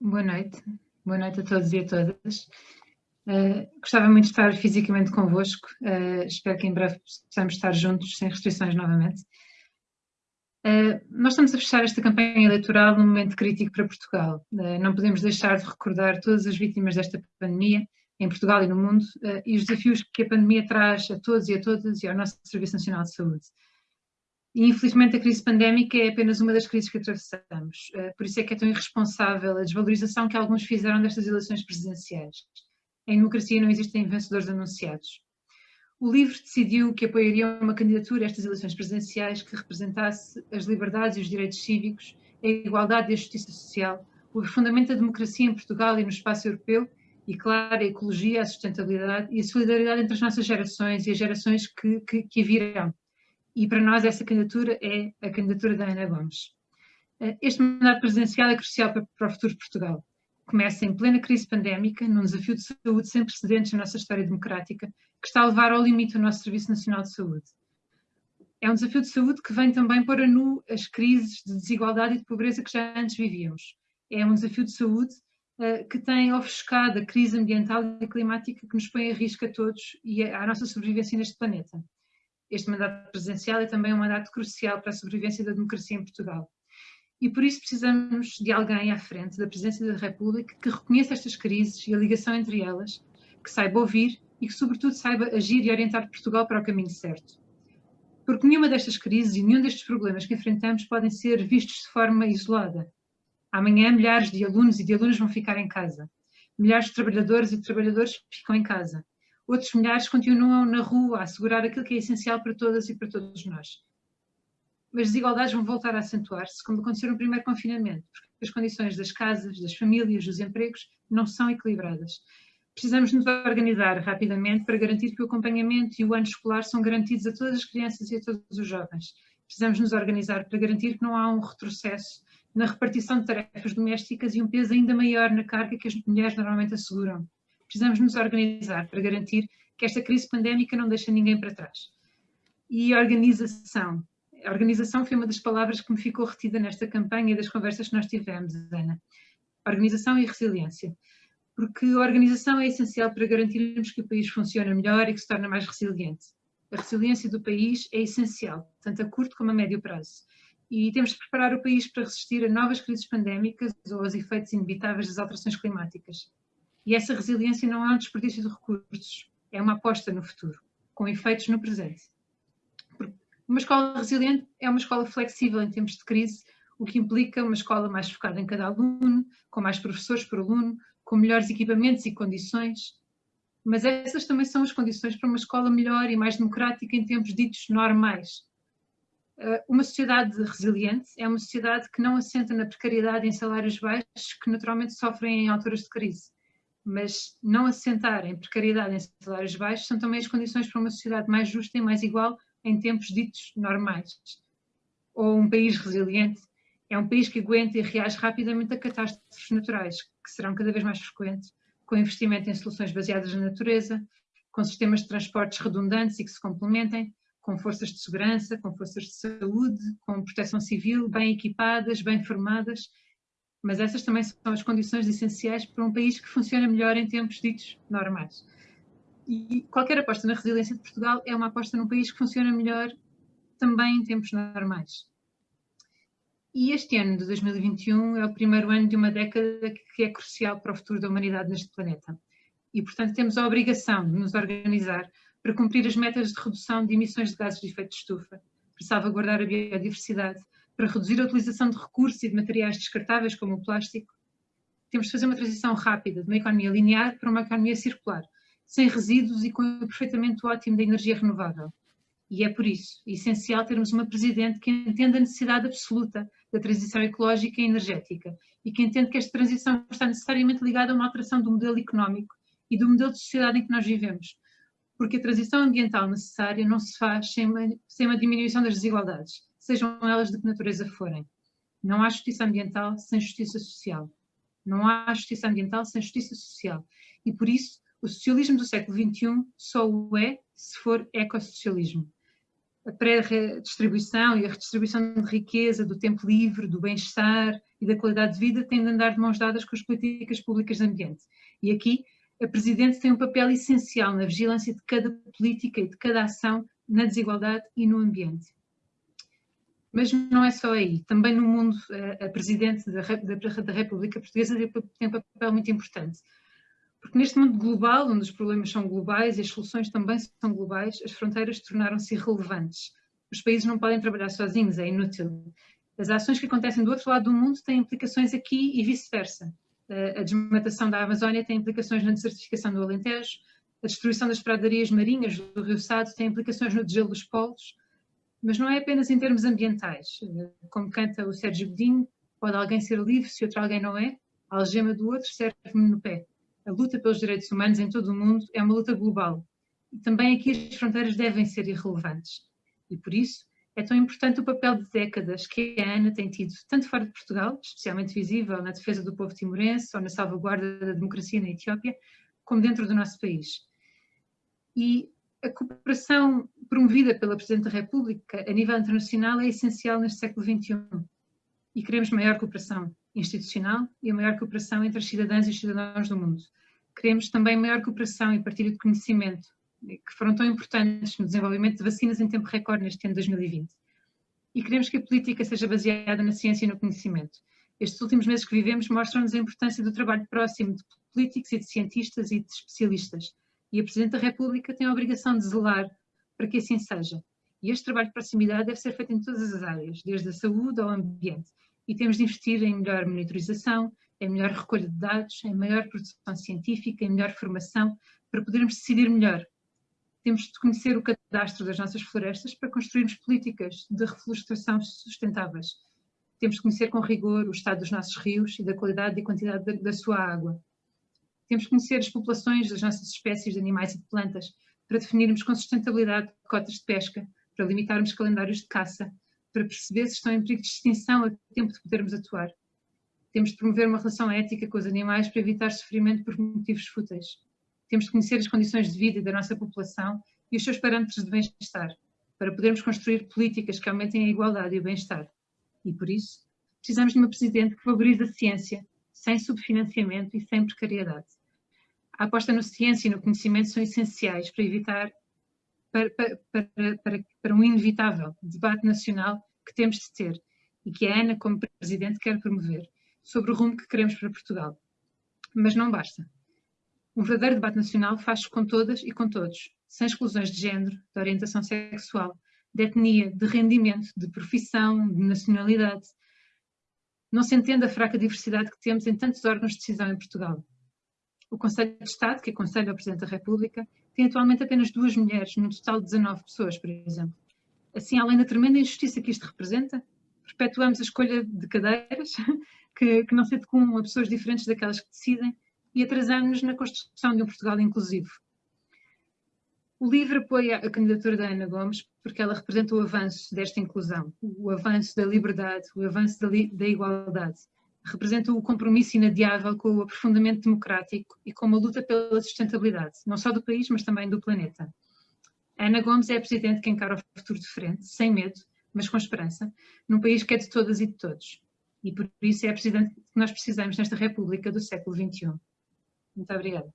boa noite. Boa noite a todos e a todas. Uh, gostava muito de estar fisicamente convosco. Uh, espero que em breve possamos estar juntos, sem restrições novamente. Uh, nós estamos a fechar esta campanha eleitoral num momento crítico para Portugal. não podemos deixar de recordar todas as vítimas desta pandemia, em Portugal e no mundo, e os desafios que a pandemia traz a todos e a todas e ao nosso Serviço Nacional de Saúde. E, infelizmente, a crise pandémica é apenas uma das crises que atravessamos. Uh, por isso é que é tão irresponsável a desvalorização que alguns fizeram destas eleições presidenciais. Em democracia não existem vencedores anunciados. O LIVRE decidiu que apoiaria uma candidatura a estas eleições presidenciais que representasse as liberdades e os direitos cívicos, a igualdade e a justiça social, o fundamento da democracia em Portugal e no espaço europeu e, claro, a ecologia, a sustentabilidade e a solidariedade entre as nossas gerações e as gerações que, que, que virão e para nós essa candidatura é a candidatura da Ana Gomes. Eh, este mandato presidencial é crucial para, o futuro de Portugal. Começa em plena crise pandémica, num desafio de saúde sem precedentes na nossa história democrática, que está a levar ao limite o nosso Serviço Nacional de Saúde. É um desafio de saúde que vem também pôr a nu as crises de desigualdade e de pobreza que já antes vivíamos. É um desafio de saúde uh, que tem ofuscado a crise ambiental e climática que nos põe a risco a todos e a nossa sobrevivência neste planeta este mandato presidencial é também um mandato crucial para a sobrevivência da democracia em Portugal. E por isso precisamos de alguém à frente da Presidência da República que reconheça estas crises e a ligação entre elas, que saiba ouvir e que, sobretudo, saiba agir e orientar Portugal para o caminho certo. Porque nenhuma destas crises e nenhum destes problemas que enfrentamos podem ser vistos de forma isolada. Amanhã, milhares de alunos e de alunas vão ficar em casa. Milhares de trabalhadores e de trabalhadores ficam em casa outros milhares continuam na rua a assegurar aquilo que é essencial para todas e para todos nós. Mas as desigualdades vão voltar a acentuar-se, como aconteceu no primeiro confinamento, porque as condições das casas, das famílias, dos empregos não são equilibradas. Precisamos nos organizar rapidamente para garantir que o acompanhamento e o ano escolar são garantidos a todas as crianças e a todos os jovens. Precisamos nos organizar para garantir que não há um retrocesso na repartição de tarefas domésticas e um peso ainda maior na carga que as mulheres normalmente asseguram precisamos nos organizar para garantir que esta crise pandémica não deixa ninguém para trás. E organização. A organização foi uma das palavras que me ficou retida nesta campanha e das conversas que nós tivemos, Ana. Organização e resiliência. Porque a organização é essencial para garantirmos que o país funciona melhor e que se torna mais resiliente. A resiliência do país é essencial, tanto a curto como a médio prazo. E temos de preparar o país para resistir a novas crises pandémicas ou aos efeitos inevitáveis das alterações climáticas. E essa resiliência não é um desperdício de recursos, é uma aposta no futuro, com efeitos no presente. Uma escola resiliente é uma escola flexível em tempos de crise, o que implica uma escola mais focada em cada aluno, com mais professores por aluno, com melhores equipamentos e condições. Mas essas também são as condições para uma escola melhor e mais democrática em tempos ditos normais. Uh, uma sociedade resiliente é uma sociedade que não assenta na precariedade em salários baixos que naturalmente sofrem em alturas de crise mas não assentar em precariedade em salários baixos são também as condições para uma sociedade mais justa e mais igual em tempos ditos normais. Ou um país resiliente é um país que aguenta e reage rapidamente a catástrofes naturais, que serão cada vez mais frequentes, com investimento em soluções baseadas na natureza, com sistemas de transportes redundantes e que se complementem, com forças de segurança, com forças de saúde, com proteção civil bem equipadas, bem formadas mas essas também são as condições essenciais para um país que funciona melhor em tempos ditos normais. E qualquer aposta na resiliência de Portugal é uma aposta num país que funciona melhor também em tempos normais. E este ano de 2021 é o primeiro ano de uma década que é crucial para o futuro da humanidade neste planeta. E, portanto, temos a obrigação de nos organizar para cumprir as metas de redução de emissões de gases de efeito de estufa, para salvaguardar a biodiversidade, para reduzir a utilização de recursos e de materiais descartáveis como o plástico, temos de fazer uma transição rápida de uma economia linear para uma economia circular, sem resíduos e com o aproveitamento ótimo da energia renovável. E é por isso essencial termos uma Presidente que entenda a necessidade absoluta da transição ecológica e energética e que entende que esta transição está necessariamente ligada a uma alteração do modelo económico e do modelo de sociedade em que nós vivemos, porque a transição ambiental necessária não se faz sem uma, sem uma diminuição das desigualdades sejam elas de que natureza forem. Não há justiça ambiental sem justiça social. Não há justiça ambiental sem justiça social. E por isso, o socialismo do século XXI só o é se for ecossocialismo. a pré-redistribuição e a redistribuição de riqueza, do tempo livre, do bem-estar e da qualidade de vida têm de andar de mãos dadas com as políticas públicas de ambiente. E aqui a Presidente tem um papel essencial na vigilância de cada política e de cada ação na desigualdade e no ambiente. Mas não é só aí, também no mundo a Presidente da, República Portuguesa tem um papel muito importante. Porque neste mundo global, onde os problemas são globais e as soluções também são globais, as fronteiras tornaram-se irrelevantes. Os países não podem trabalhar sozinhos, é inútil. As ações que acontecem do outro lado do mundo têm implicações aqui e vice-versa. A desmatação da Amazónia tem implicações na desertificação do Alentejo, a destruição das pradarias marinhas do Rio Sado tem implicações no degelo dos polos, mas não é apenas em termos ambientais. Como canta o Sérgio Godinho, pode alguém ser livre se outro alguém não é? A algema do outro serve-me no pé a luta pelos direitos humanos em todo o mundo é uma luta global. E também aqui as fronteiras devem ser irrelevantes. E por isso é tão importante o papel de décadas que a ANA tem tido, tanto fora de Portugal, especialmente visível na defesa do povo timorense ou na salvaguarda da democracia na Etiópia, como dentro do nosso país. E a cooperação promovida pela Presidente da República a nível internacional é essencial neste século XXI. E queremos maior cooperação institucional e a maior cooperação entre os cidadãos e os cidadãos do mundo. Queremos também maior cooperação e partilha de conhecimento, que foram tão importantes no desenvolvimento de vacinas em tempo recorde neste ano de 2020. E queremos que a política seja baseada na ciência e no conhecimento. Estes últimos meses que vivemos mostram-nos a importância do trabalho próximo de políticos e de cientistas e de especialistas. E a Presidente da República tem a obrigação de zelar para que assim seja. E este trabalho de proximidade deve ser feito em todas as áreas, desde a saúde ao ambiente, e temos de investir em melhor monitorização, em melhor recolha de dados, em maior produção científica, em melhor formação, para podermos decidir melhor. Temos de conhecer o cadastro das nossas florestas para construirmos políticas de reflorestação sustentáveis. Temos de conhecer com rigor o estado dos nossos rios e da qualidade e quantidade da, da sua água. Temos de conhecer as populações das nossas espécies de animais e de plantas para definirmos com sustentabilidade cotas de pesca, para limitarmos calendários de caça, para perceber se estão em perigo de extinção a tempo de podermos atuar. Temos de promover uma relação ética com os animais para evitar sofrimento por motivos fúteis. Temos de conhecer as condições de vida da nossa população e os seus parâmetros de bem-estar, para podermos construir políticas que aumentem a igualdade e o bem-estar. E por isso, precisamos de uma Presidente que valorize a ciência, sem subfinanciamento e sem precariedade. A aposta na ciência e no conhecimento são essenciais para evitar para, para, para, para, um inevitável debate nacional que temos de ter e que a Ana, como Presidente, quer promover sobre o rumo que queremos para Portugal. Mas não basta. Um verdadeiro debate nacional faz-se com todas e com todos, sem exclusões de género, de orientação sexual, de etnia, de rendimento, de profissão, de nacionalidade. Não se entende a fraca diversidade que temos em tantos órgãos de decisão em Portugal. O Conselho de Estado, que aconselha o Presidente da República, tem atualmente apenas duas mulheres, num total de 19 pessoas, por exemplo. Assim, além da tremenda injustiça que isto representa, perpetuamos a escolha de cadeiras que, que não se adequam a pessoas diferentes daquelas que decidem e atrasamos-nos na construção de um Portugal inclusivo. O LIVRE apoia a candidatura da Ana Gomes porque ela representa o avanço desta inclusão, o avanço da liberdade, o avanço da, da igualdade. Representa o compromisso inadiável com o aprofundamento democrático e com uma luta pela sustentabilidade, não só do país, mas também do planeta. Ana Gomes é a Presidente que encara o futuro de frente, sem medo, mas com esperança, num país que é de todas e de todos. E por isso é a Presidente que nós precisamos nesta República do século XXI. Muito obrigada.